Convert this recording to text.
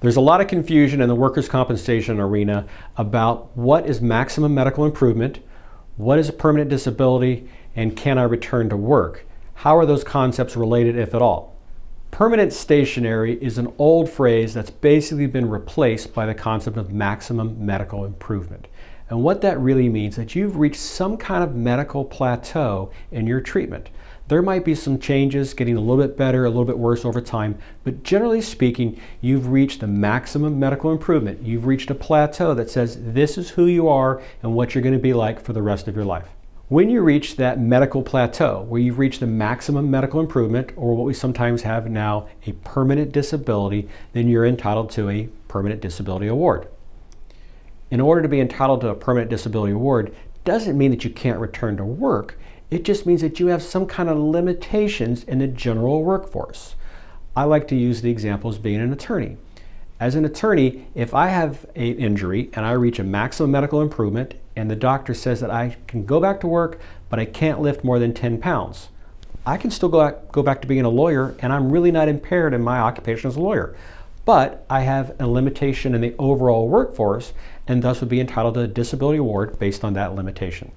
There's a lot of confusion in the workers' compensation arena about what is maximum medical improvement, what is a permanent disability, and can I return to work? How are those concepts related, if at all? Permanent stationary is an old phrase that's basically been replaced by the concept of maximum medical improvement. And what that really means is that you've reached some kind of medical plateau in your treatment. There might be some changes, getting a little bit better, a little bit worse over time, but generally speaking, you've reached the maximum medical improvement. You've reached a plateau that says this is who you are and what you're going to be like for the rest of your life. When you reach that medical plateau, where you've reached the maximum medical improvement, or what we sometimes have now, a permanent disability, then you're entitled to a permanent disability award. In order to be entitled to a permanent disability award doesn't mean that you can't return to work. It just means that you have some kind of limitations in the general workforce. I like to use the example as being an attorney. As an attorney, if I have an injury and I reach a maximum medical improvement and the doctor says that I can go back to work, but I can't lift more than 10 pounds, I can still go back, go back to being a lawyer and I'm really not impaired in my occupation as a lawyer. But I have a limitation in the overall workforce and thus would be entitled to a disability award based on that limitation.